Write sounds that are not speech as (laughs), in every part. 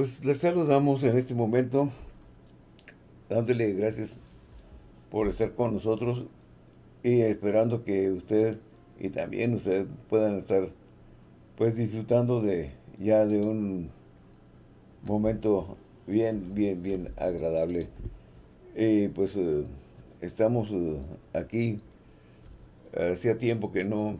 Pues les saludamos en este momento, dándole gracias por estar con nosotros y esperando que usted y también usted puedan estar pues disfrutando de ya de un momento bien, bien, bien agradable. Y pues eh, estamos eh, aquí, hacía tiempo que no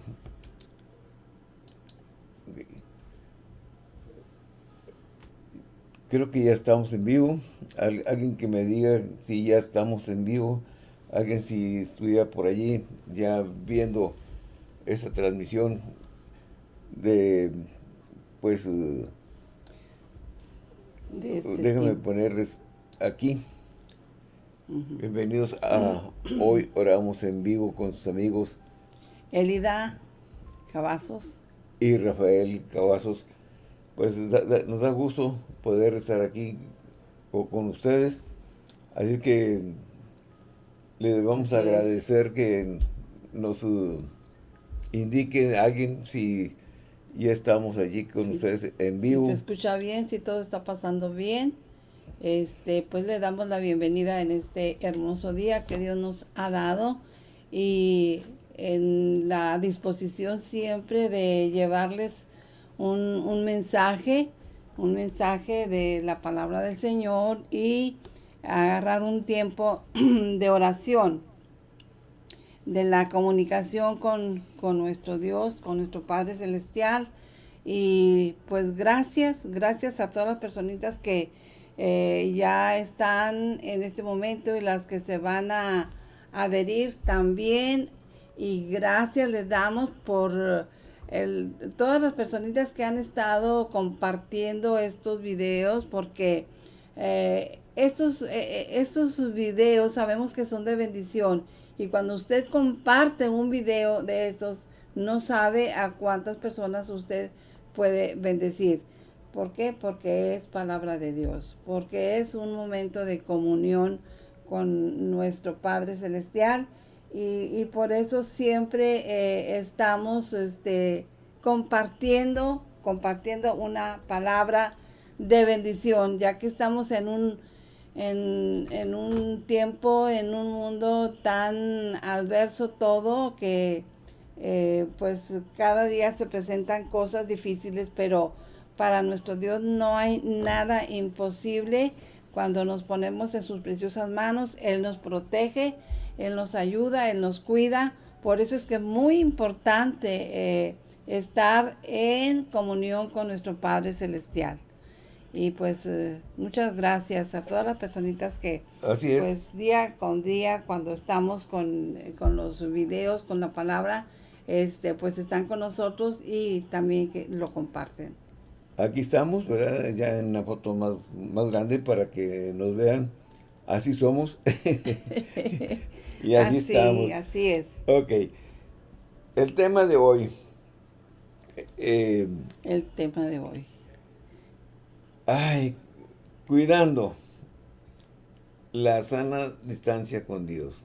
Creo que ya estamos en vivo. alguien que me diga si ya estamos en vivo. Alguien si estuviera por allí ya viendo esta transmisión de, pues, uh, este déjame ponerles aquí. Bienvenidos a Hoy Oramos en Vivo con sus amigos. Elida Cavazos. Y Rafael Cavazos pues nos da gusto poder estar aquí con, ustedes. Así que les vamos a agradecer que nos uh, indiquen a alguien si ya estamos allí con ustedes en vivo. Si se escucha bien, si todo está pasando bien, este pues le damos la bienvenida en este hermoso día que Dios nos ha dado y en la disposición siempre de llevarles un, mensaje, un mensaje de la palabra del Señor y agarrar un tiempo (clears throat) de oración, de la comunicación con, nuestro Dios, con nuestro Padre Celestial. Y pues gracias, gracias a todas las personitas que eh, ya están en este momento y las que se van a adherir también. Y gracias les damos por todas las personitas que han estado compartiendo estos videos porque eh, estos, eh, eh, estos videos sabemos que son de bendición y cuando usted comparte un video de estos no sabe a cuántas personas usted puede bendecir. ¿Por qué? Porque es palabra de Dios, porque es un momento de comunión con nuestro Padre Celestial y, por eso siempre eh, estamos este, compartiendo, compartiendo una palabra de bendición, ya que estamos en un, en, un tiempo, en un mundo tan adverso todo, que eh, pues cada día se presentan cosas difíciles, pero para nuestro Dios no hay nada imposible. Cuando nos ponemos en sus preciosas manos, Él nos protege, él nos ayuda, Él nos cuida. Por eso es que es muy importante eh, estar en comunión con nuestro Padre Celestial. Y pues eh, muchas gracias a todas las personitas que pues día con día cuando estamos con, con, los videos, con la palabra, este pues están con nosotros y también que lo comparten. Aquí estamos, ¿verdad? Ya en una foto más, más grande para que nos vean. Así somos. (laughs) Y así, estamos. así es. Ok. El tema de hoy. Eh, el tema de hoy. Ay, cuidando la sana distancia con Dios.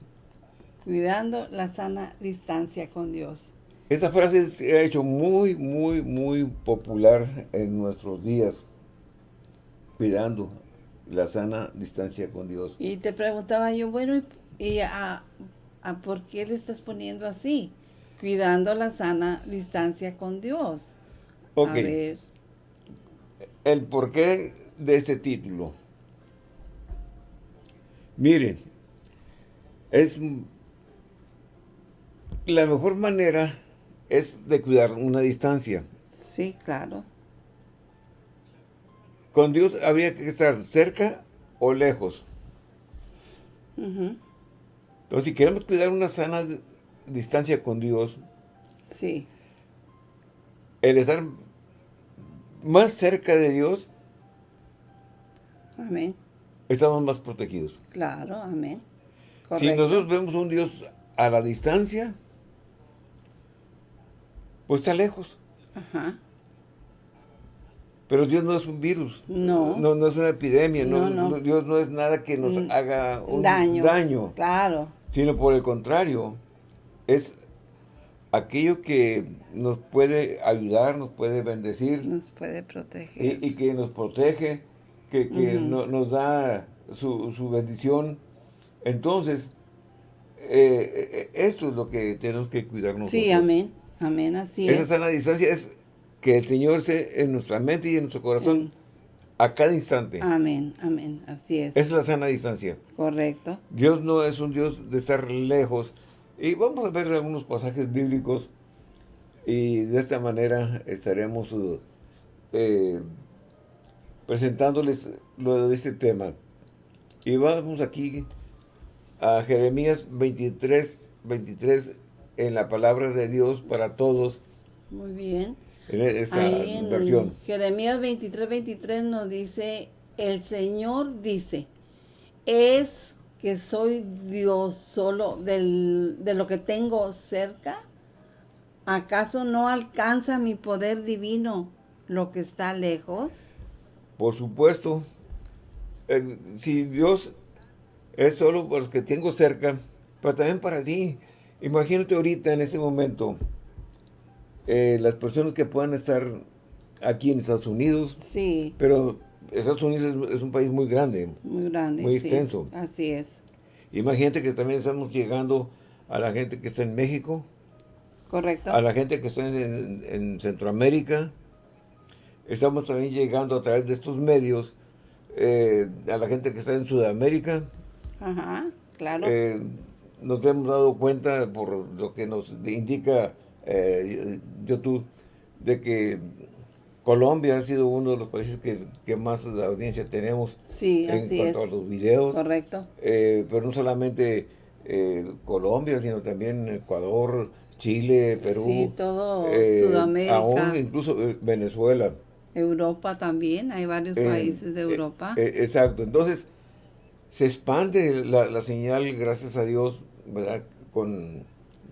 Cuidando la sana distancia con Dios. Esta frase se ha hecho muy, muy, muy popular en nuestros días. Cuidando la sana distancia con Dios. Y te preguntaba yo, bueno, ¿Y a, por qué le estás poniendo así? Cuidando la sana distancia con Dios. Ok. A ver. El porqué de este título. Miren, es la mejor manera es de cuidar una distancia. Sí, claro. Con Dios había que estar cerca o lejos. Entonces, si queremos cuidar una sana distancia con Dios, sí. el estar más cerca de Dios, amén. estamos más protegidos. Claro, amén. Si nosotros vemos un Dios a la distancia, pues está lejos. Ajá. Pero Dios no es un virus. No. No, es una epidemia. No, Dios no es nada que nos mm, haga un daño. daño. Claro sino por el contrario, es aquello que nos puede ayudar, nos puede bendecir. Nos puede proteger. Y, que nos protege que, nos da su, bendición. Entonces, eh, eh, esto es lo que tenemos que cuidarnos. Sí, amén. Amén, así Esa sana distancia es que el Señor esté en nuestra mente y en nuestro corazón a cada instante. Amén, amén, así es. Es la sana distancia. Correcto. Dios no es un Dios de estar lejos. Y vamos a ver algunos pasajes bíblicos y de esta manera estaremos eh, presentándoles lo de este tema. Y vamos aquí a Jeremías 23, 23 en la palabra de Dios para todos. Muy bien. En esta versión. Jeremías 23, 23 nos dice, el Señor dice, es que soy Dios solo de lo que tengo cerca. ¿Acaso no alcanza mi poder divino lo que está lejos? Por supuesto. Eh, si Dios es solo para los que tengo cerca, pero también para ti. Imagínate ahorita, en este momento, eh, las personas que puedan estar aquí en Estados Unidos. Sí. Pero Estados Unidos es, un país muy grande. Muy grande, Muy extenso. así es. Imagínate que también estamos llegando a la gente que está en México. Correcto. A la gente que está en, Centroamérica. Estamos también llegando a través de estos medios eh, a la gente que está en Sudamérica. Ajá, claro. Eh, nos hemos dado cuenta por lo que nos indica eh, YouTube de que Colombia ha sido uno de los países que, más audiencia tenemos sí, en cuanto a los videos. Correcto. Eh, pero no solamente eh, Colombia, sino también Ecuador, Chile, Perú. Sí, todo Sudamérica. Aún incluso Venezuela. Europa también, hay varios países de Europa. exacto, entonces se expande la, la, señal, gracias a Dios, ¿verdad? Con,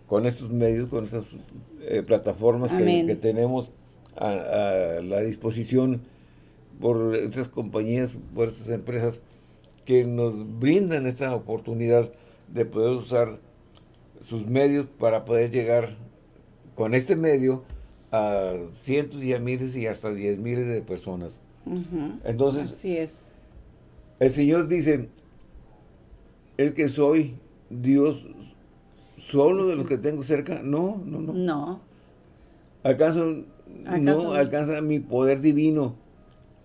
con estos medios, con estas eh, plataformas que, tenemos a, la disposición por estas compañías, por estas empresas que nos brindan esta oportunidad de poder usar sus medios para poder llegar con este medio a cientos y a miles y hasta diez miles de personas. Entonces, Así es. el Señor dice, es que soy Dios solo de los que tengo cerca. No, no, no. No. ¿Acaso, no alcanza mi poder divino?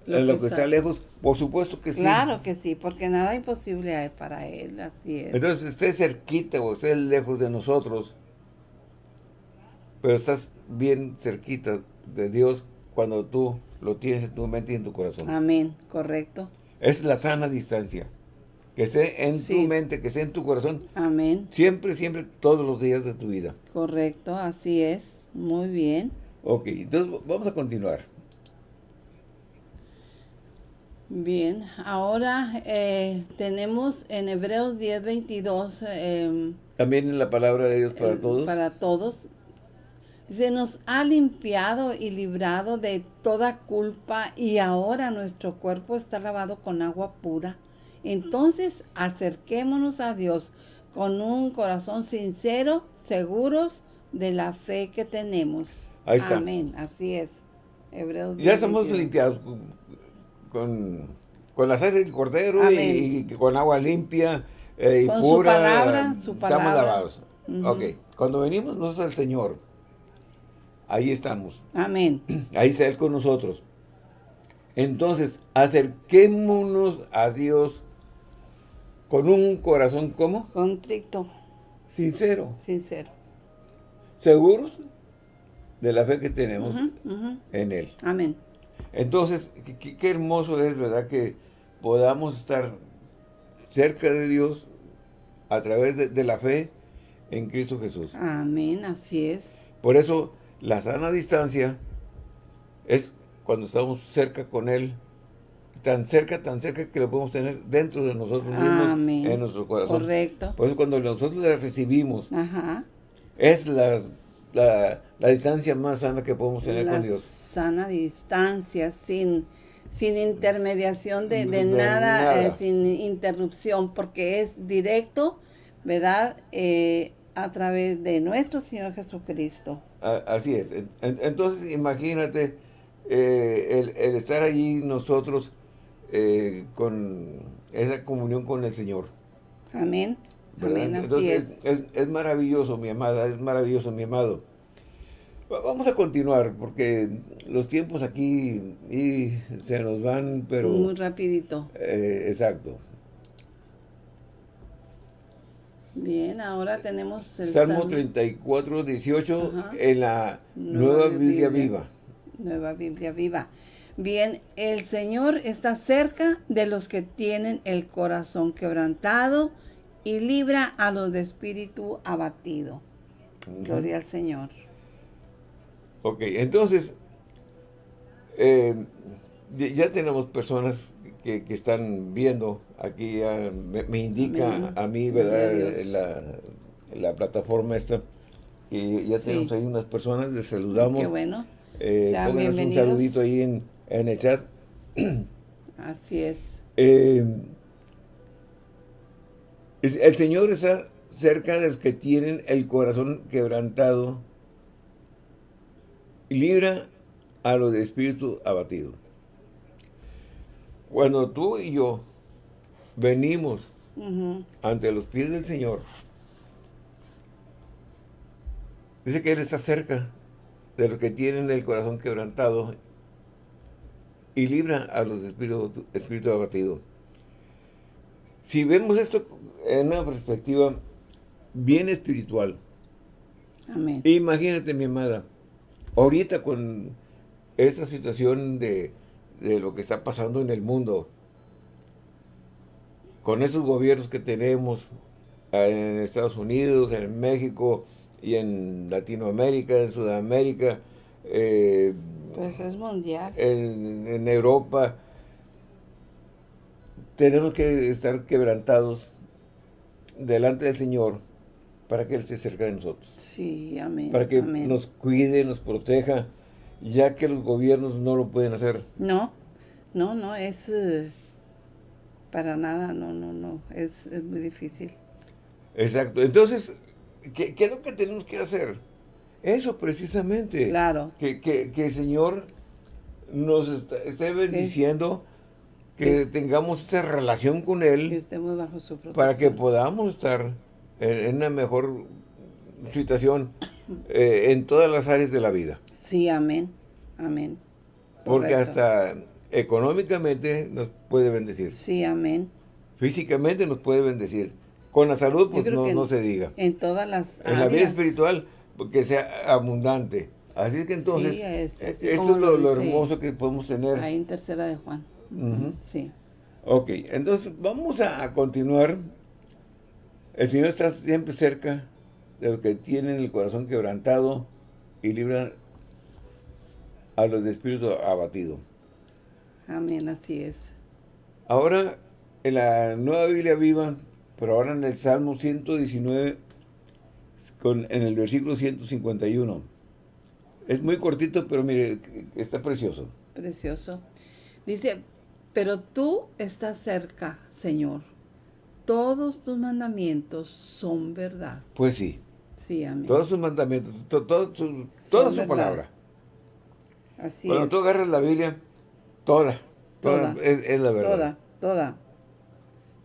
Lo, lo que, está... lejos, por supuesto que sí. Claro que sí, porque nada imposible hay para Él, así es. Entonces, estés cerquita o estés lejos de nosotros, pero estás bien cerquita de Dios cuando tú lo tienes en tu mente y en tu corazón. Amén, correcto. Es la sana distancia que esté en tu mente, que esté en tu corazón. Amén. Siempre, siempre, todos los días de tu vida. Correcto, así es. Muy bien. Ok, entonces vamos a continuar. Bien, ahora eh, tenemos en Hebreos 10, 22. Em, También en la palabra de Dios para todos. Para todos. Se nos ha limpiado y librado de toda culpa y ahora nuestro cuerpo está lavado con agua pura entonces acerquémonos a Dios con un corazón sincero, seguros de la fe que tenemos. Ahí está. Amén, así es. Hebreos ya estamos limpiados con, la sangre del cordero y, con agua limpia eh, y con pura. Su palabra, su palabra. Estamos lavados. Ok, cuando venimos nosotros al Señor, ahí estamos. Amén. (clears throat) Ahí está Él con nosotros. Entonces, acerquémonos a Dios con un corazón, ¿cómo? Contrito. Sincero. Sincero. Seguros de la fe que tenemos en Él. Amén. Entonces, qué, hermoso es, ¿verdad? Que podamos estar cerca de Dios a través de, de, la fe en Cristo Jesús. Amén, así es. Por eso, la sana distancia es cuando estamos cerca con Él tan cerca, tan cerca que lo podemos tener dentro de nosotros mismos, en nuestro corazón. Correcto. Por eso cuando nosotros le recibimos, es la, la, distancia más sana que podemos tener con Dios. sana distancia, sin, sin intermediación de, nada, eh, sin interrupción, porque es directo, ¿verdad? Eh, a través de nuestro Señor Jesucristo. así es. Entonces, imagínate eh, el, el estar allí nosotros eh, con esa comunión con el Señor. Amén. Amén, así es. es. maravilloso, mi amada, es maravilloso, mi amado. Vamos a continuar, porque los tiempos aquí y se nos van, pero... Muy rapidito. Eh, exacto. Bien, ahora tenemos el Salmo, 34, 18 en la Nueva, Biblia, Viva. Nueva Biblia Viva. Bien, el Señor está cerca de los que tienen el corazón quebrantado y libra a los de espíritu abatido. Gloria al Señor. Ok, entonces, eh, ya tenemos personas que, están viendo, aquí me, indica a mí, ¿verdad? La, plataforma esta, y ya tenemos ahí unas personas, les saludamos. Qué bueno. Eh, un saludito ahí en, el chat. Así es. Eh, el Señor está cerca de los que tienen el corazón quebrantado y libra a los de espíritu abatido. Cuando tú y yo venimos ante los pies del Señor, dice que Él está cerca de los que tienen el corazón quebrantado y libra a los de espíritu, espíritu abatido. Si vemos esto en una perspectiva bien espiritual, Amén. imagínate mi amada, ahorita con esa situación de, lo que está pasando en el mundo, con esos gobiernos que tenemos en Estados Unidos, en México y en Latinoamérica, en Sudamérica, eh, pues es mundial. En, en, Europa, tenemos que estar quebrantados delante del Señor para que Él esté cerca de nosotros. Sí, amén. Para que nos cuide, nos proteja, ya que los gobiernos no lo pueden hacer. No, no, no, es eh, para nada, no, no, no, es, muy difícil. Exacto, entonces, ¿qué, es lo que tenemos que hacer? Eso precisamente. Claro. Que, que, el Señor nos esté bendiciendo, que, tengamos esa relación con Él. Que estemos bajo su protección. Para que podamos estar en, una mejor situación eh, en todas las áreas de la vida. Sí, amén, amén. Porque hasta económicamente nos puede bendecir. Sí, amén. Físicamente nos puede bendecir. Con la salud, pues no, no se diga. En todas las En la vida espiritual, que sea abundante. Así es que entonces, sí, es, esto es lo, hermoso que podemos tener. Ahí en tercera de Juan. Sí. Ok, entonces vamos a continuar el Señor está siempre cerca de los que tienen el corazón quebrantado y libran a los de espíritu abatido. Amén, así es. Ahora, en la Nueva Biblia Viva, pero ahora en el Salmo 119, con, en el versículo 151. Es muy cortito, pero mire, está precioso. Precioso. Dice, pero tú estás cerca, Señor todos tus mandamientos son verdad. Pues sí. Sí, amén. Todos sus mandamientos, toda su palabra. Así Cuando tú agarras la Biblia, toda, toda, es, la verdad. Toda, toda.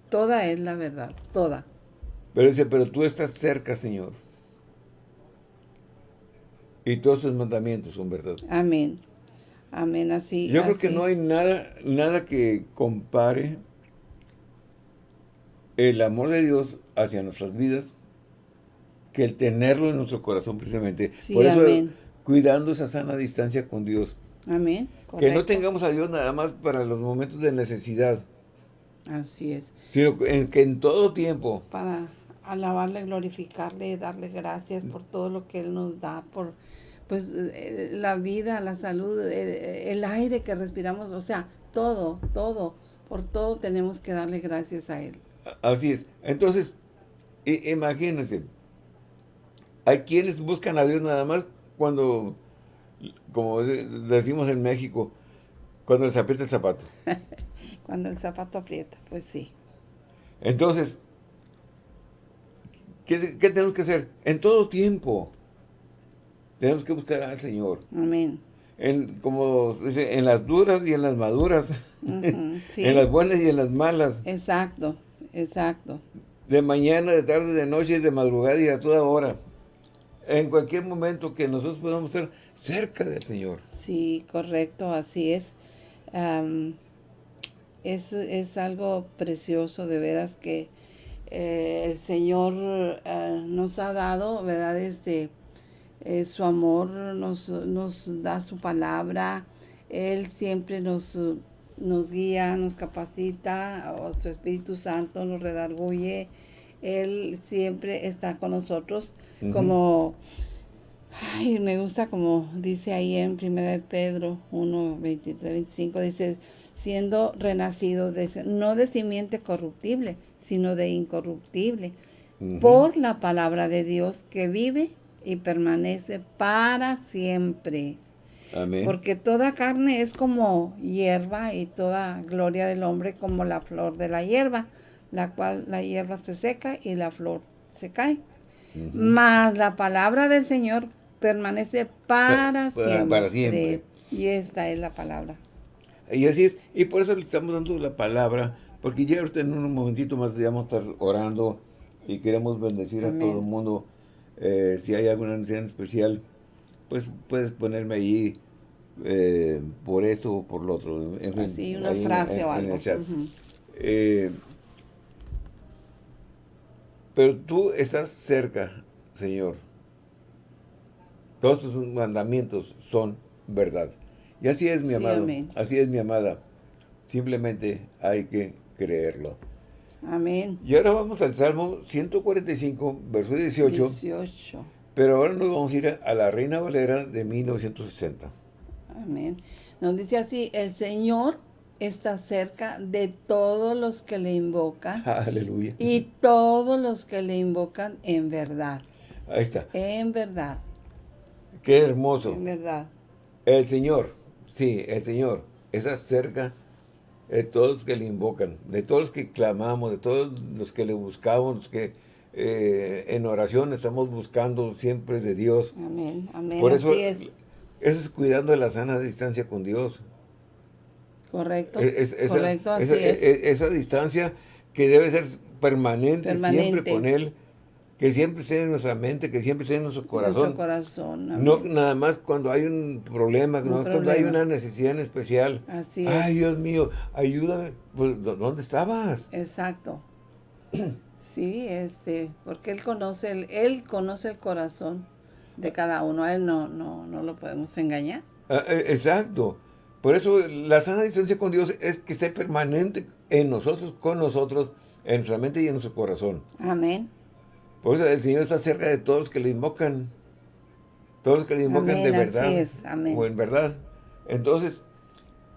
Toda es la verdad, toda. Pero dice, pero tú estás cerca, Señor. Y todos sus mandamientos son verdad. Amén. Amén, así. Yo creo que no hay nada, nada que compare el amor de Dios hacia nuestras vidas que el tenerlo en nuestro corazón precisamente. Por eso, cuidando esa sana distancia con Dios. Amén. Que no tengamos a Dios nada más para los momentos de necesidad. Así es. Sino que en todo tiempo. Para alabarle, glorificarle, darle gracias por todo lo que Él nos da, por pues eh, la vida, la salud, eh, el aire que respiramos, o sea, todo, todo, por todo tenemos que darle gracias a Él. Así es. Entonces, imagínense, hay quienes buscan a Dios nada más cuando, como decimos en México, cuando les aprieta el zapato. (laughs) cuando el zapato aprieta, pues sí. Entonces, ¿qué, tenemos que hacer? En todo tiempo tenemos que buscar al Señor. Amén. en, como dice, en las duras y en las maduras, (laughs) en las buenas y en las malas. Exacto, exacto. De mañana, de tarde, de noche, de madrugada y a toda hora. En cualquier momento que nosotros podamos estar cerca del Señor. Sí, correcto, así es. es, algo precioso de veras que eh, el Señor eh, nos ha dado, ¿verdad? Este, eh, su amor nos, nos, da su palabra, Él siempre nos, nos guía, nos capacita, o su Espíritu Santo nos redarguye, Él siempre está con nosotros, como, ay, me gusta como dice ahí en 1 de Pedro 1, 23, 25, dice, siendo renacido no de simiente corruptible, sino de incorruptible, por la palabra de Dios que vive y permanece para siempre. Amén. Porque toda carne es como hierba y toda gloria del hombre como la flor de la hierba, la cual la hierba se seca y la flor se cae. Mas la palabra del Señor permanece para, siempre. para siempre. Y esta es la palabra. Y así es. Y por eso le estamos dando la palabra, porque ya ahorita en un momentito más vamos a estar orando y queremos bendecir a todo el mundo eh, si hay alguna necesidad especial, pues puedes ponerme ahí eh, por esto o por lo otro. En Así, una frase o algo. Eh, pero tú estás cerca, Señor. Todos tus mandamientos son verdad. Y así es, mi amado. Así es, mi amada. Simplemente hay que creerlo. Amén. Y ahora vamos al Salmo 145, verso 18. 18. Pero ahora nos vamos a ir a la Reina Valera de 1960. Amén. Nos dice así, el Señor está cerca de todos los que le invocan. (laughs) Aleluya. Y todos los que le invocan en verdad. Ahí está. En verdad. Qué hermoso. En verdad. El Señor, sí, el Señor está cerca de todos los que le invocan, de todos los que clamamos, de todos los que le buscamos, los que eh, en oración estamos buscando siempre de Dios. Amén, amén, Por eso, es. Eso es cuidando de la sana distancia con Dios. Correcto, esa, correcto, así esa, es. E, esa distancia que debe ser permanente, permanente. siempre con Él, que siempre esté en nuestra mente, que siempre esté en nuestro corazón. Nuestro corazón. No nada más cuando hay un problema, no cuando hay una necesidad en especial. Así es. Ay, Dios mío, ayúdame. Pues, ¿dónde estabas? Exacto. sí, este, porque él conoce el, él conoce el corazón de cada uno. A él no, no, no lo podemos engañar. Ah, eh, exacto. Por eso la sana distancia con Dios es que esté permanente en nosotros, con nosotros, en nuestra mente y en nuestro corazón. Amén. Por eso el Señor está cerca de todos los que le invocan. Todos los que le invocan de verdad. O en verdad. Entonces,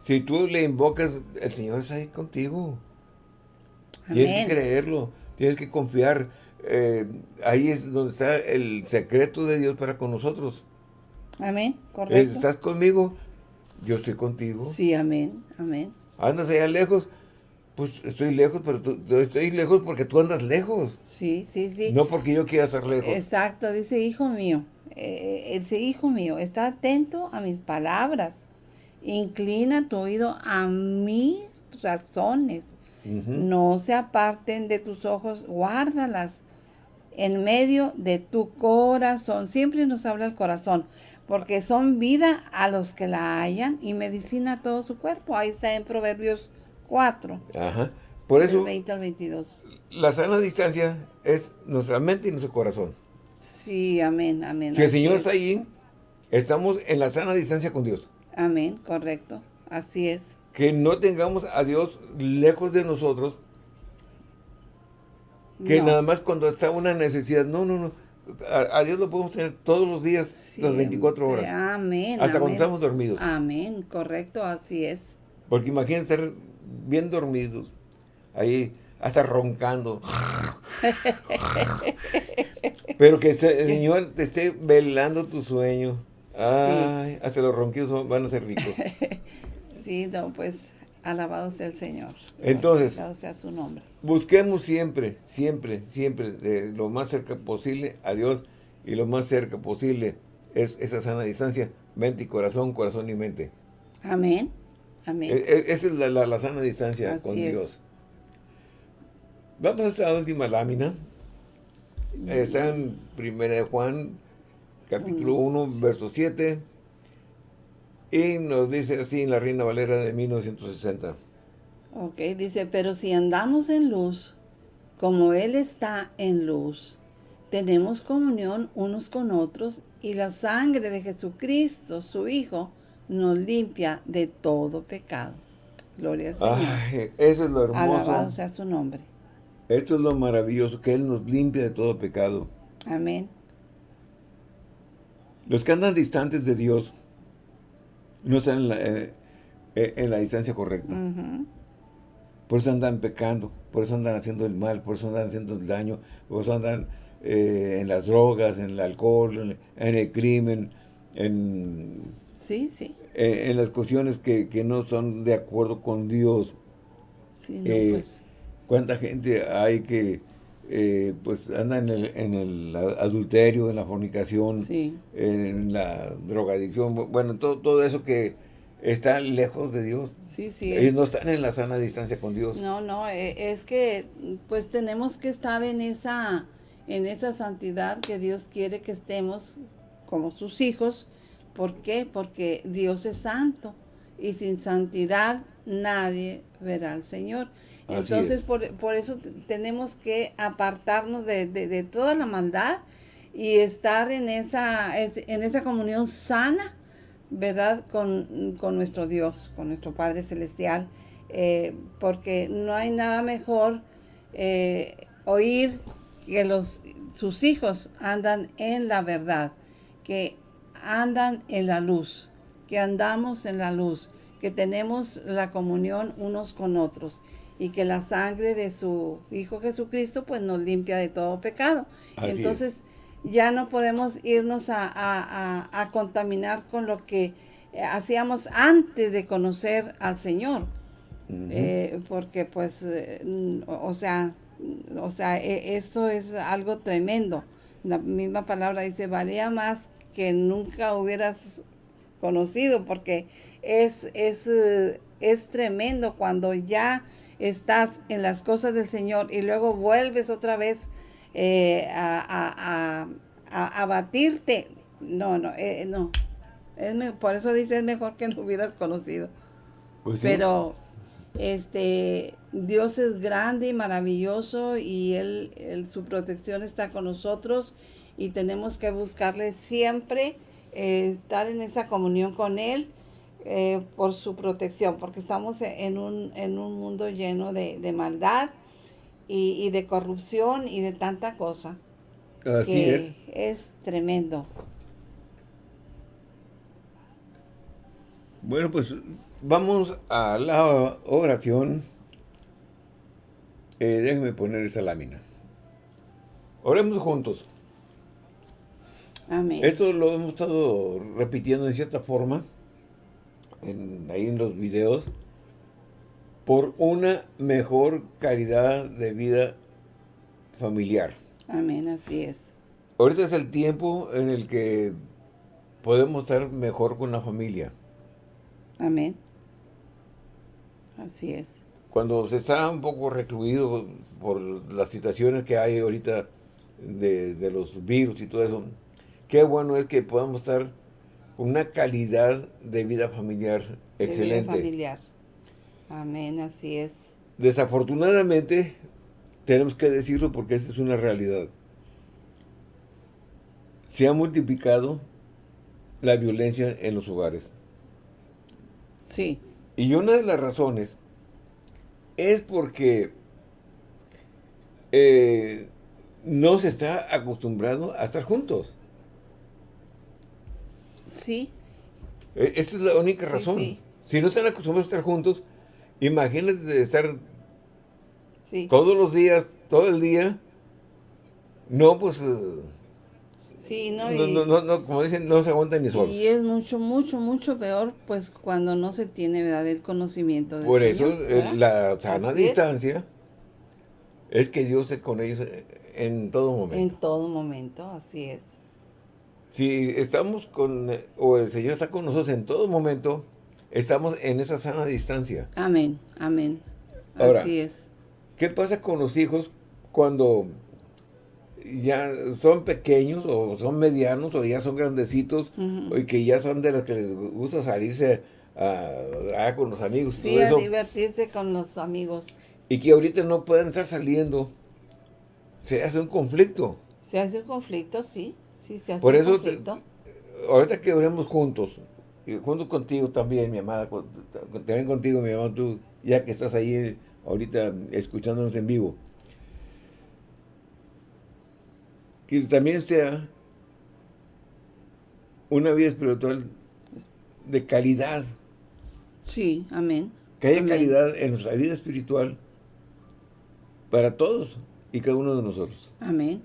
si tú le invocas, el Señor está ahí contigo. Tienes que creerlo. Tienes que confiar. Eh, ahí es donde está el secreto de Dios para con nosotros. Amén, correcto. Estás conmigo, yo estoy contigo. Sí, amén, amén. Andas allá lejos, pues estoy lejos, pero tú, estoy lejos porque tú andas lejos. Sí, sí, sí. No porque yo quiera estar lejos. Exacto, dice, hijo mío, eh, dice, hijo mío, está atento a mis palabras, inclina tu oído a mis razones, no se aparten de tus ojos, guárdalas en medio de tu corazón. Siempre nos habla el corazón, porque son vida a los que la hallan y medicina a todo su cuerpo. Ahí está en Proverbios 4. Ajá. Por eso, 20 al 22. la sana distancia es nuestra mente y nuestro corazón. Sí, amén, amén. Si el Señor está ahí, estamos en la sana distancia con Dios. Amén, correcto. Así es. Que no tengamos a Dios lejos de nosotros. Que nada más cuando está una necesidad. No, no, no. A, Dios lo podemos tener todos los días, las 24 horas. Amén. Hasta cuando estamos dormidos. Amén, correcto, así es. Porque imagínense estar bien dormidos, ahí hasta roncando. Pero que el Señor te esté velando tu sueño. Ay, hasta los ronquidos van a ser ricos. (laughs) Sí, no, pues alabado sea el Señor. Entonces, alabado sea su nombre. Busquemos siempre, siempre, siempre, de lo más cerca posible a Dios y lo más cerca posible es esa sana distancia, mente y corazón, corazón y mente. Amén. Amén. E- e- Esa es la, la- la sana distancia Así con es. Dios. Vamos a esta última lámina. Está en 1 de Juan, capítulo Uno, 1, verso 7. Y nos dice así en la Reina Valera de 1960. Ok, dice, pero si andamos en luz, como Él está en luz, tenemos comunión unos con otros y la sangre de Jesucristo, su Hijo, nos limpia de todo pecado. Gloria al Señor. Ay, eso es lo Alabado hermoso. sea su nombre. Esto es lo maravilloso, que Él nos limpia de todo pecado. Amén. Los que andan distantes de Dios no están en la, eh, eh, en la distancia correcta. Por eso andan pecando, por eso andan haciendo el mal, por eso andan haciendo el daño, por eso andan eh, en las drogas, en el alcohol, en, en el crimen, en, Sí, sí. eh, en las cuestiones que, que no son de acuerdo con Dios. Sí, no, Eh, pues. ¿Cuánta gente hay que eh, pues anda en el, en el adulterio, en la fornicación, Sí. en la drogadicción? Bu- Bueno, todo, todo eso que está lejos de Dios. Sí, sí. Ellos es- no están en la sana distancia con Dios. No, no, eh, es que pues tenemos que estar en esa en esa santidad que Dios quiere que estemos como sus hijos. ¿Por qué? Porque Dios es santo y sin santidad nadie verá al Señor. Así Entonces es. por, por eso tenemos que apartarnos de, de- de toda la maldad y estar en esa, es- en esa comunión sana, ¿verdad? Con, con nuestro Dios, con nuestro Padre Celestial, eh, porque no hay nada mejor eh, oír que los, sus hijos andan en la verdad, que andan en la luz, que andamos en la luz, que tenemos la comunión unos con otros y que la sangre de su Hijo Jesucristo pues nos limpia de todo pecado. Así es. Entonces ya no podemos irnos a, a- a- a contaminar con lo que eh, hacíamos antes de conocer al Señor. Eh, porque pues, eh, o o sea, o sea, e- eso es algo tremendo. La misma palabra dice, valía más que nunca hubieras conocido, porque es, es, eh, es tremendo cuando ya estás en las cosas del Señor y luego vuelves otra vez eh, a, a, a, a- batirte. No, no, eh, no. Es por eso dice, es mejor que no hubieras conocido. Pues sí. Pero este Dios es grande y maravilloso y él, él- su protección está con nosotros y tenemos que buscarle siempre eh, estar en esa comunión con él eh, por su protección porque estamos en un, en un mundo lleno de, de maldad y, y de corrupción y de tanta cosa Así que es. es tremendo Bueno, pues vamos a la oración. Eh, déjeme poner esa lámina. Oremos juntos. Amén Esto lo hemos estado repitiendo en cierta forma, en- ahí en los videos, por una mejor calidad de vida familiar. amén así es Ahorita es el tiempo en el que podemos estar mejor con la familia. amén así es Cuando se está un poco recluido por las situaciones que hay ahorita de, de los virus y todo eso, qué bueno es que podamos estar con una calidad de vida familiar de vida excelente. familiar. Amén, así es. Desafortunadamente, tenemos que decirlo porque esa es una realidad. Se ha multiplicado la violencia en los hogares. Sí, Y una de las razones es porque eh, no se está acostumbrado a estar juntos. Sí, Eh, Esa es la única razón. sí. Si no están acostumbrados a estar juntos, imagínate de estar sí. todos los días, todo el día. No, pues, eh, Sí, no, no, y, no, no, no, como dicen, no se aguantan ni solos. y es mucho, mucho, mucho peor, pues, cuando no se tiene, ¿verdad?, el conocimiento del Por eso, la sana Así es. distancia es que Dios esté con ellos en todo momento. En todo momento, así es. Si estamos con, o el Señor está con nosotros en todo momento, estamos en esa sana distancia. Amén, amén. Ahora, Así es. ¿Qué pasa con los hijos cuando ya son pequeños o son medianos o ya son grandecitos y que ya son de los que les gusta salirse a, con los amigos? Sí, a divertirse con los amigos. Y que ahorita no pueden estar saliendo. Se hace un conflicto. Se hace un conflicto, sí. Sí, se hace Por eso, ahorita que oremos juntos, y junto contigo también, mi amada, también contigo, mi amado, tú, ya que estás ahí ahorita escuchándonos en vivo. Que también sea una vida espiritual de calidad. Sí, amén. Que haya calidad en nuestra vida espiritual para todos y cada uno de nosotros. Amén.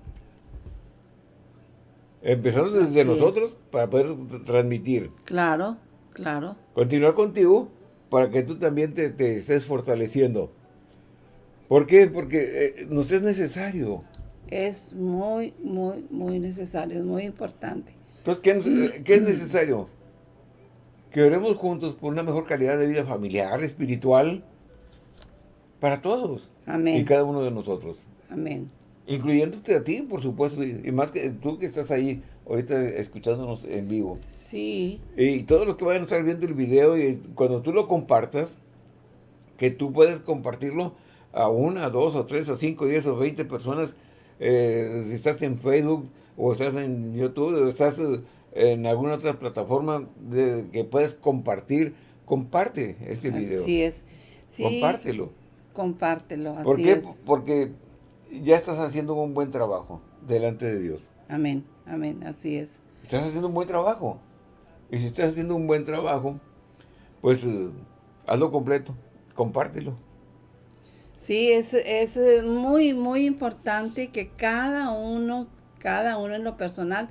Empezando desde nosotros para poder transmitir. Claro, claro. Continuar contigo para que tú también te, estés fortaleciendo. ¿Por qué? Porque eh, nos es necesario. Es muy, muy, muy necesario, es muy importante. Entonces, ¿qué, ¿qué, es necesario? Que oremos juntos por una mejor calidad de vida familiar, espiritual, para todos. Amén. Y cada uno de nosotros. Amén. Incluyéndote a ti, por supuesto, y más que tú que estás ahí ahorita escuchándonos en vivo. Sí. Y todos los que vayan a estar viendo el video, y cuando tú lo compartas, que tú puedes compartirlo a una, a dos, o tres, a cinco, diez o veinte personas, eh, si estás en Facebook, o estás en YouTube, o estás eh, en alguna otra plataforma de, que puedes compartir, comparte este video. Así es. Compártelo. Compártelo, así ¿Por qué? Porque ya estás haciendo un buen trabajo delante de Dios. Amén, amén, así es. Estás haciendo un buen trabajo. Y si estás haciendo un buen trabajo, pues eh, hazlo completo, compártelo. Sí, es, es eh, muy, muy importante que cada uno, cada uno en lo personal,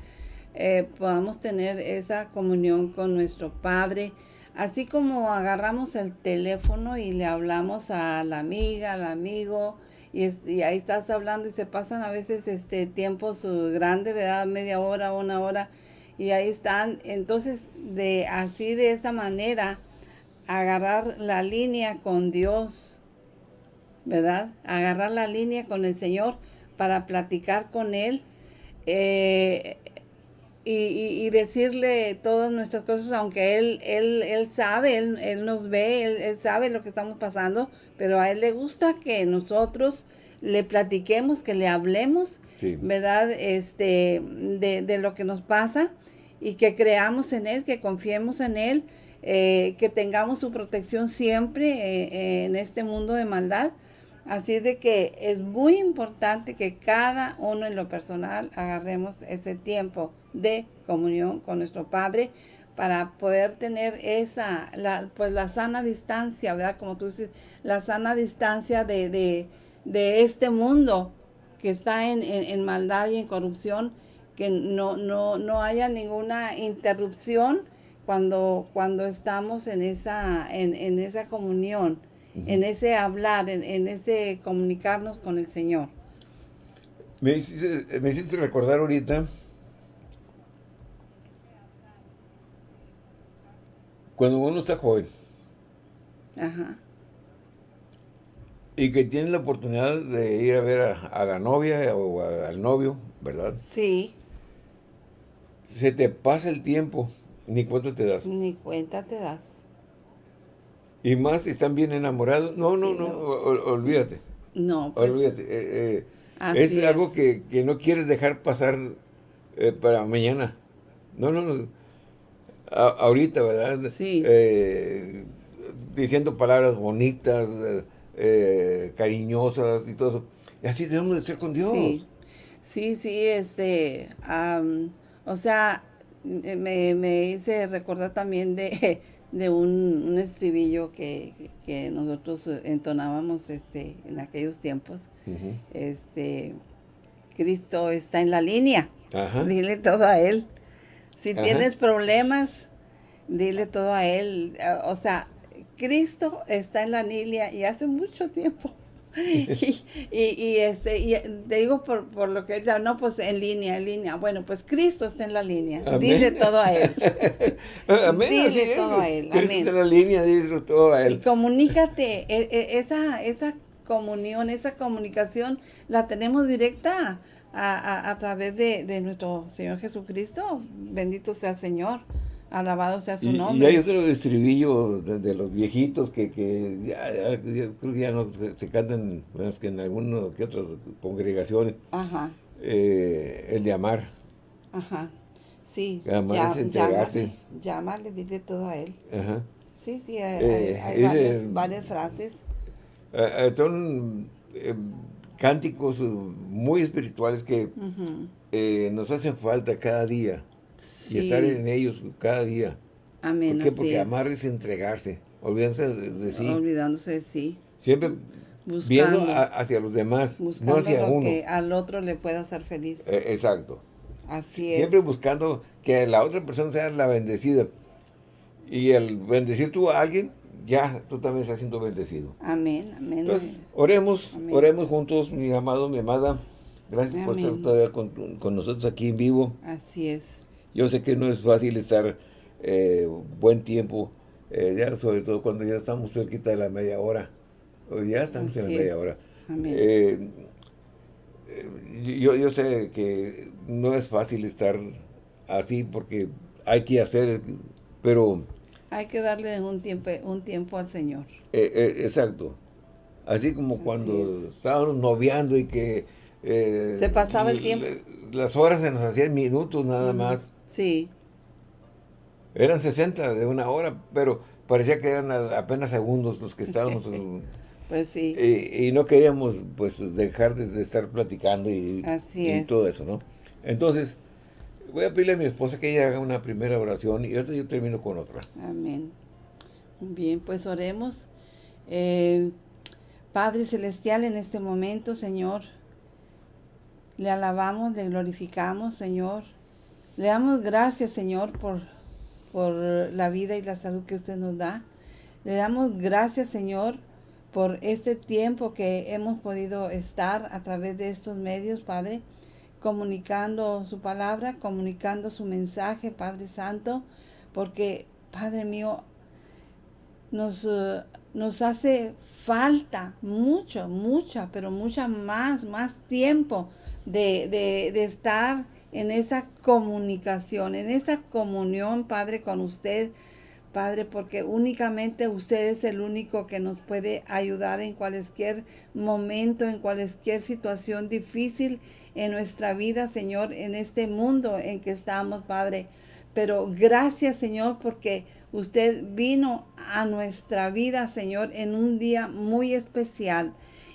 eh, podamos tener esa comunión con nuestro Padre, así como agarramos el teléfono y le hablamos a la amiga, al amigo, y, ahí estás hablando y se pasan a veces este tiempos grandes, ¿verdad? Media hora, una hora, y ahí están. Entonces, de así de esa manera, agarrar la línea con Dios, ¿verdad? Agarrar la línea con el Señor para platicar con Él. Eh, y, decirle todas nuestras cosas, aunque él, él, él sabe, él, nos ve, él, sabe lo que estamos pasando, pero a él le gusta que nosotros le platiquemos, que le hablemos, ¿verdad? Este, de, lo que nos pasa y que creamos en él, que confiemos en él, eh, que tengamos su protección siempre eh, en este mundo de maldad. Así de que es muy importante que cada uno en lo personal agarremos ese tiempo de comunión con nuestro Padre para poder tener esa, la, pues la sana distancia, ¿verdad? Como tú dices, la sana distancia de, este mundo que está en, maldad y en corrupción, que no, no, no haya ninguna interrupción cuando, cuando estamos en esa, en, esa comunión, en ese hablar, en, ese comunicarnos con el Señor. Me hiciste, me hiciste recordar ahorita Cuando uno está joven. Ajá. Y que tiene la oportunidad de ir a ver a, la novia o al novio, ¿verdad? Sí. Se te pasa el tiempo, ni cuenta te das. Ni cuenta te das. Y más si están bien enamorados. No, no, no, olvídate. No, pues. Olvídate. Eh, eh, es, algo que, no quieres dejar pasar eh, para mañana. No, no, no ahorita, ¿verdad? Sí. Eh, diciendo palabras bonitas, eh, eh, cariñosas y todo eso. Y así debemos de ser con Dios. Sí, sí, sí este, o sea, me, me, hice recordar también de, (laughs) de un, estribillo que, nosotros entonábamos este, en aquellos tiempos. Este, Cristo está en la línea. Dile todo a Él. Si tienes problemas, dile todo a Él. O sea, Cristo está en la Nilia y hace mucho tiempo. (laughs) y, y, este, y te digo por, por lo que ya no, pues en línea, en línea. Bueno, pues Cristo está en la línea. Dile todo a Él. Amén. Dile todo a Él. (laughs) Cristo está en la línea, dile todo a Él. Y comunícate. E, e, esa, esa comunión, esa comunicación la tenemos directa a, a, través de, de, nuestro Señor Jesucristo. Bendito sea el Señor. Alabado sea su nombre. Y hay otro estribillo de, los viejitos que, que ya, creo que ya no se, cantan más que en algunas que otras congregaciones. Ajá. Eh, el de amar. Ajá. Sí. Amar ya, es entregarse. Llámale, dile todo a él. Ajá. Sí, sí, hay, eh, varias, frases. Eh, son cánticos muy espirituales que nos hacen falta cada día y estar en ellos cada día. Amén. ¿Por qué? Porque amar es entregarse, olvidándose de, sí. Olvidándose de sí. Siempre viendo hacia los demás, no hacia lo uno. que al otro le pueda hacer feliz. Eh, exacto. Así es. Siempre buscando que la otra persona sea la bendecida. Y el bendecir tú a alguien, ya tú también estás siendo bendecido. Amén, amén. Entonces, oremos, oremos juntos, mi amado, mi amada. Gracias por estar todavía con, con nosotros aquí en vivo. Así es. Yo sé que no es fácil estar eh, buen tiempo, eh, ya sobre todo cuando ya estamos cerquita de la media hora. O ya estamos en la media hora. Eh, yo, yo sé que no es fácil estar así porque hay que hacer, pero... Hay que darle un tiempo, un tiempo al Señor. exacto. Así como cuando estábamos noviando y que... se pasaba el tiempo. Las horas se nos hacían minutos nada más. Sí. Eran 60 de una hora, pero parecía que eran apenas segundos los que estábamos. (laughs) pues sí. Y, no queríamos pues dejar de, estar platicando y, todo eso, ¿no? Entonces, voy a pedirle a mi esposa que ella haga una primera oración y ahorita yo termino con otra. Amén. Bien, pues oremos. Eh, Padre Celestial, en este momento, Señor, le alabamos, le glorificamos, Señor. Le damos gracias, Señor, por, por la vida y la salud que usted nos da. Le damos gracias, Señor, por este tiempo que hemos podido estar a través de estos medios, Padre, comunicando su palabra, comunicando su mensaje, Padre Santo, porque, Padre mío, nos, eh, nos hace falta mucho, mucha, pero mucha más, más tiempo de, de, de estar en esa comunicación, en esa comunión, Padre, con usted, Padre, porque únicamente usted es el único que nos puede ayudar en cualquier momento, en cualquier situación difícil en nuestra vida, Señor, en este mundo en que estamos, Padre. Pero gracias, Señor, porque usted vino a nuestra vida, Señor, en un día muy especial.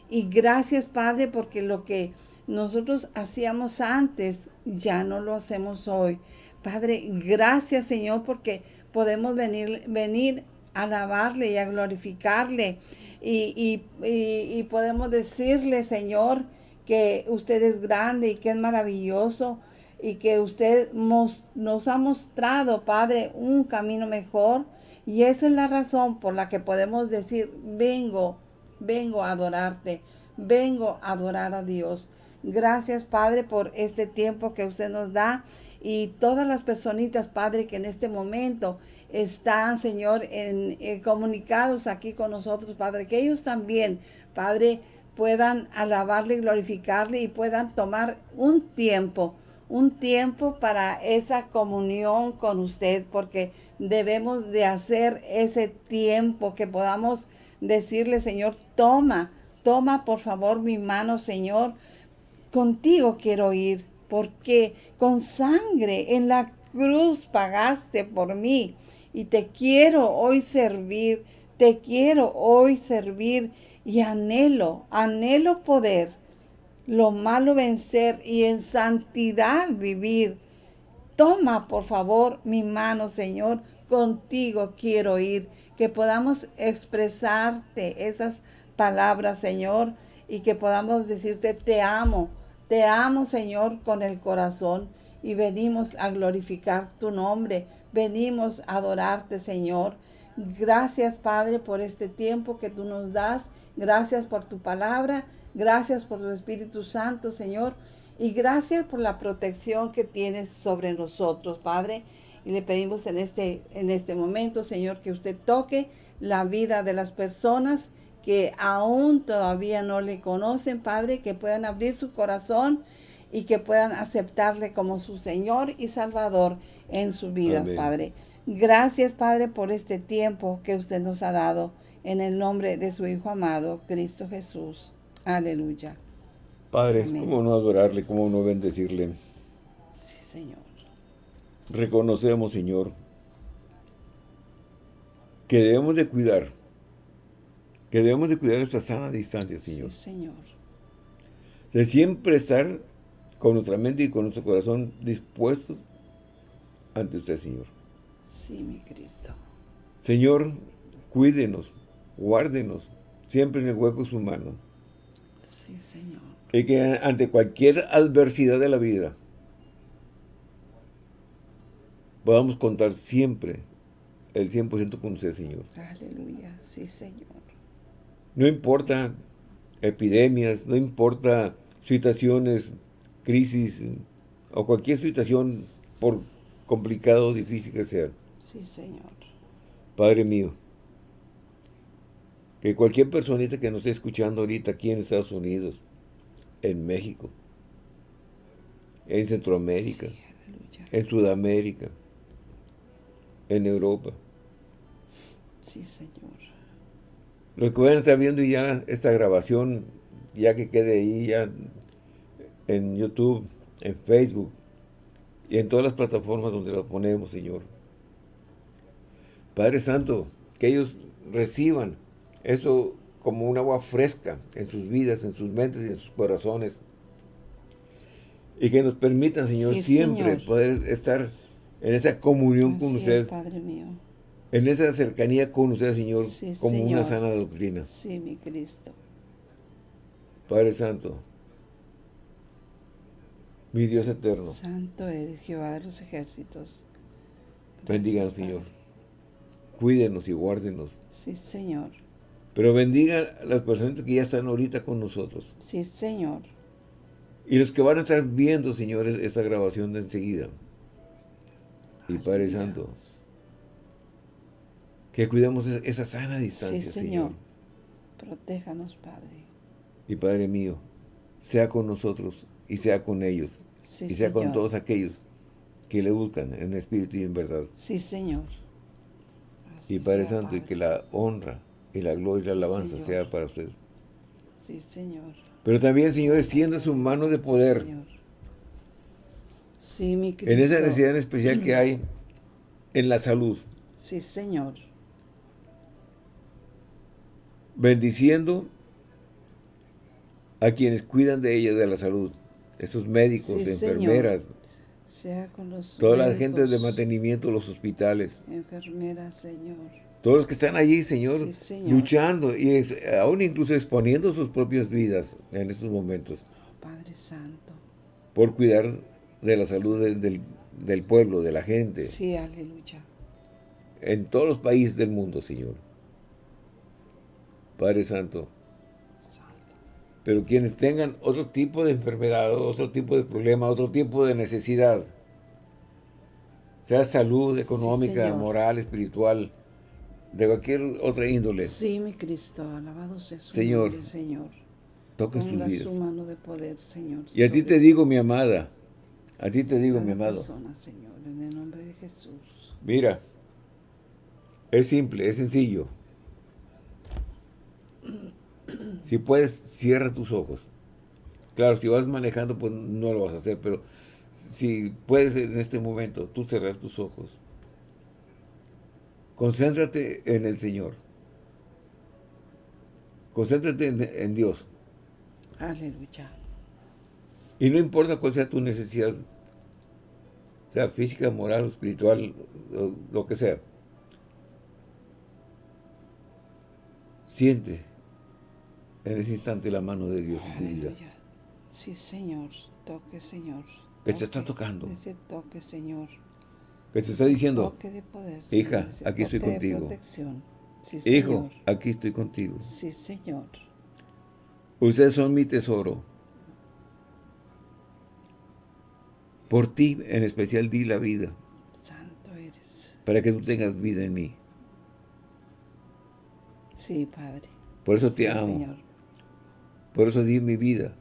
Y gracias, Padre, porque lo que nosotros hacíamos antes, ya no lo hacemos hoy. Padre, gracias Señor porque podemos venir, venir a alabarle y a glorificarle. Y, y, podemos decirle, Señor, que usted es grande y que es maravilloso y que usted nos, ha mostrado, Padre, un camino mejor. Y esa es la razón por la que podemos decir, vengo, vengo a adorarte, vengo a adorar a Dios. Gracias, Padre, por este tiempo que usted nos da y todas las personitas, Padre, que en este momento están, Señor, en, comunicados aquí con nosotros, Padre, que ellos también, Padre, puedan alabarle y glorificarle y puedan tomar un tiempo, un tiempo para esa comunión con usted, porque debemos de hacer ese tiempo que podamos decirle, Señor, toma, toma por favor mi mano, Señor, contigo quiero ir, porque con sangre en la cruz pagaste por mí y te quiero hoy servir, te quiero hoy servir y anhelo, anhelo poder lo malo vencer y en santidad vivir. Toma, por favor, mi mano, Señor, contigo quiero ir, que podamos expresarte esas palabras, Señor, y que podamos decirte, te amo, te amo, Señor, con el corazón y venimos a glorificar tu nombre. Venimos a adorarte, Señor. Gracias, Padre, por este tiempo que tú nos das. Gracias por tu palabra. Gracias por tu Espíritu Santo, Señor. Y gracias por la protección que tienes sobre nosotros, Padre. Y le pedimos en este, en este momento, Señor, que usted toque la vida de las personas que aún todavía no le conocen, Padre, que puedan abrir su corazón y que puedan aceptarle como su Señor y Salvador en su vida, Padre. Gracias, Padre, por este tiempo que usted nos ha dado en el nombre de su Hijo amado, Cristo Jesús. Aleluya. Padre, ¿cómo no adorarle, cómo no bendecirle? Sí, Señor. Reconocemos, Señor, que debemos de cuidar, que debemos de cuidar esa sana distancia, Señor. Sí, Señor. De siempre estar con nuestra mente y con nuestro corazón dispuestos ante usted, Señor. Sí, mi Cristo. Señor, cuídenos, guárdenos, siempre en el hueco de su mano. Sí, Señor. Y que ante cualquier adversidad de la vida, podamos contar siempre el 100% con usted, Señor. Aleluya, sí, Señor. No importa epidemias, no importa situaciones crisis o cualquier situación, por complicado o difícil que sea. Sí, Señor. Padre mío, que cualquier personita que nos esté escuchando ahorita aquí en Estados Unidos, en México, en Centroamérica, en Sudamérica, en Europa. Sí, Señor. Los que van a estar viendo ya esta grabación, ya que quede ahí, ya en YouTube, en Facebook y en todas las plataformas donde lo ponemos, Señor. Padre Santo, que ellos reciban eso como un agua fresca en sus vidas, en sus mentes y en sus corazones. Y que nos permitan, Señor, siempre poder estar en esa comunión con usted. Padre mío. En esa cercanía con usted, Señor, como una sana doctrina. Sí, mi Cristo. Padre Santo, mi Dios eterno. Santo eres Jehová de los ejércitos. Bendiga Señor. Cuídenos y guárdenos. Sí, Señor. Pero bendiga a las personas que ya están ahorita con nosotros. Sí, Señor. Y los que van a estar viendo, señores, esta grabación de enseguida. Y Padre Santo, que cuidemos esa sana distancia, sí, Señor. Protéjanos, Padre. Y Padre mío, sea con nosotros y sea con ellos y sea con todos aquellos que le buscan en espíritu y en verdad. Sí, Señor. y Padre Santo, y que la honra y la gloria y la alabanza sea para usted. Sí, Señor. Pero también, Señor, extienda su mano de poder. Sí, mi Cristo. En esa necesidad especial que hay en la salud. Sí, Señor. Bendiciendo a quienes cuidan de ella, de la salud esos médicos, enfermeras, sea con los toda la gente de mantenimiento, los hospitales. Enfermeras, Señor. Todos los que están allí, Señor, luchando y aún incluso exponiendo sus propias vidas en estos momentos. Padre Santo. Por cuidar de la salud del, del pueblo, de la gente. Sí, aleluya. En todos los países del mundo, Señor. Padre Santo, pero quienes tengan otro tipo de enfermedad, otro tipo de problema, otro tipo de necesidad, sea salud económica, moral, espiritual, de cualquier otra índole. Sí, mi Cristo, alabado sea su Señor, nombre, Señor. Toca sus vidas. su mano de poder, Señor. Y a ti te digo, mi amada, a ti te digo, mi amado. Persona, Señor, en el nombre de Jesús. Mira, es simple, es sencillo. Si puedes, cierra tus ojos. Claro, si vas manejando, pues no lo vas a hacer, pero si puedes en este momento, tú cerrar tus ojos. Concéntrate en el Señor. Concéntrate en, Dios. Aleluya. Y no importa cuál sea tu necesidad, sea física, moral, espiritual, lo que sea. Siente en ese instante la mano de Dios en tu vida. Sí, Señor. Toque, Señor. Toque, te está tocando. Ese toque, Señor. que te está diciendo, Toque de poder, hija, aquí estoy contigo. Sí, hijo, Señor. aquí estoy contigo. Sí, Señor. Ustedes son mi tesoro. Por ti, en especial, di la vida, Santo eres. para que tú tengas vida en mí. Sí, Padre. Por eso te amo. Señor. Por eso di mi vida.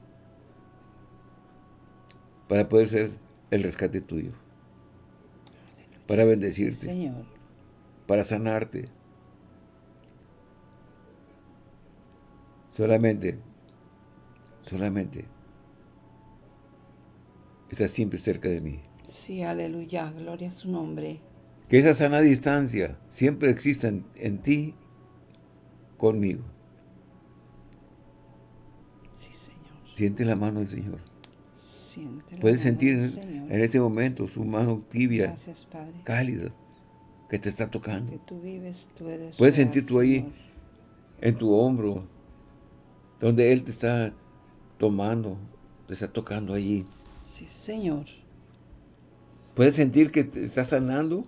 Para poder ser el rescate tuyo. Para bendecirte. Señor. Para sanarte. Solamente, solamente, estás siempre cerca de mí. Sí, aleluya. Gloria a su nombre. Que esa sana distancia siempre exista en, en ti, conmigo. Sí, Señor. Siente la mano del Señor. Siente la Puedes mano sentir del en, Señor. en este momento su mano tibia, Gracias, Padre. cálida, que te está Que tocando. tú vives, tú eres Puedes real, sentir tú ahí Señor. en tu hombro, donde Él te está tomando, te está tocando allí. Sí, Señor. Puedes sentir que te está sanando.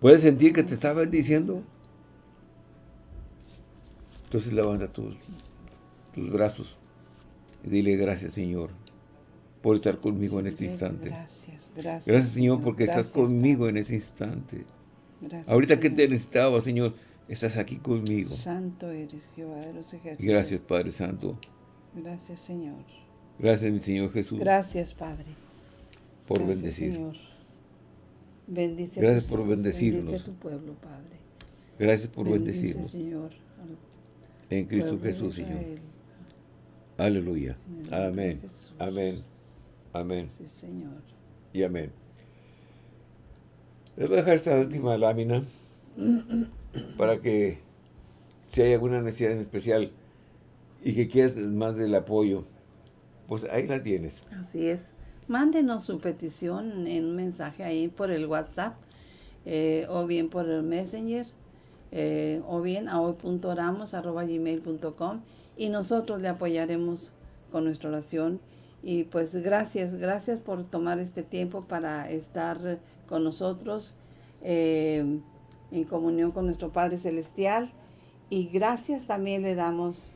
Puedes sentir que te está bendiciendo. Entonces levanta tus, tus brazos dile gracias Señor por estar conmigo en este instante. Gracias, gracias. Gracias Señor porque estás conmigo Padre. en este instante. Gracias, Ahorita que te necesitaba Señor, estás aquí conmigo. Santo eres, Jehová de los ejércitos. Gracias Padre Santo. Gracias, Señor. Gracias mi Señor Jesús Gracias, Padre. por Gracias, bendecir. Señor. Bendice Gracias por hijos, bendecirnos. Bendice a tu pueblo, Padre. Gracias por Bendice, bendecirnos. Señor, En Cristo Jesús Señor. Aleluya. Amén. Amén. Amén. Sí, Señor. Y amén. Les voy a dejar esta última lámina para que si hay alguna necesidad en especial y que quieras más del apoyo, pues ahí la tienes. Así es. Mándenos su petición en un mensaje ahí por el WhatsApp eh, o bien por el Messenger eh, o bien a hoy.oramos.gmail.com y nosotros le apoyaremos con nuestra oración. Y pues gracias, gracias por tomar este tiempo para estar con nosotros eh, en comunión con nuestro Padre Celestial. Y gracias también le damos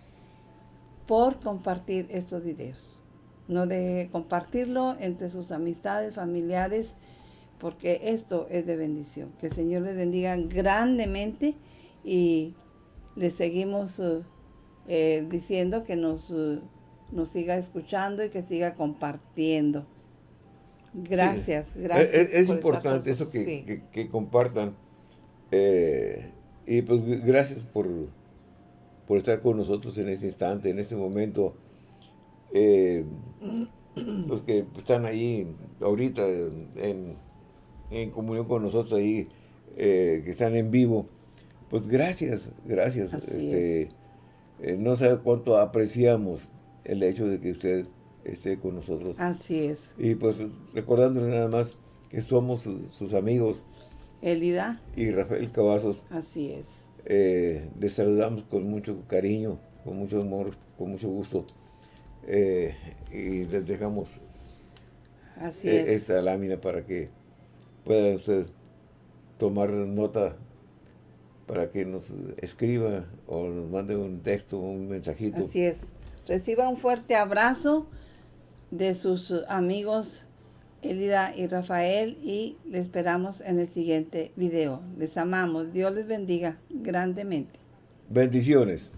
por compartir estos videos. No de compartirlo entre sus amistades, familiares, porque esto es de bendición. Que el Señor les bendiga grandemente y les seguimos eh, eh, diciendo que nos, eh, nos siga escuchando y que siga compartiendo. Gracias, Sí. gracias. Es, es por estar importante eso que. Sí. que- que compartan. Eh, y pues gracias por, por estar con nosotros en este instante, en este momento. Eh, los que están ahí ahorita en, en comunión con nosotros ahí, eh, que están en vivo, pues gracias, gracias. Este, es. Eh, no sabe cuánto apreciamos el hecho de que usted esté con nosotros. Así es. Y pues recordándole nada más que somos sus, sus amigos Elida, y Rafael Cavazos, así es. eh, les saludamos con mucho cariño, con mucho amor, con mucho gusto. eh, y les dejamos Así es. esta lámina para que pueda usted tomar nota para que nos escriba o nos mande un texto, un mensajito. Así es. Reciba un fuerte abrazo de sus amigos Elida y Rafael y le esperamos en el siguiente video. Les amamos. Dios les bendiga grandemente. Bendiciones.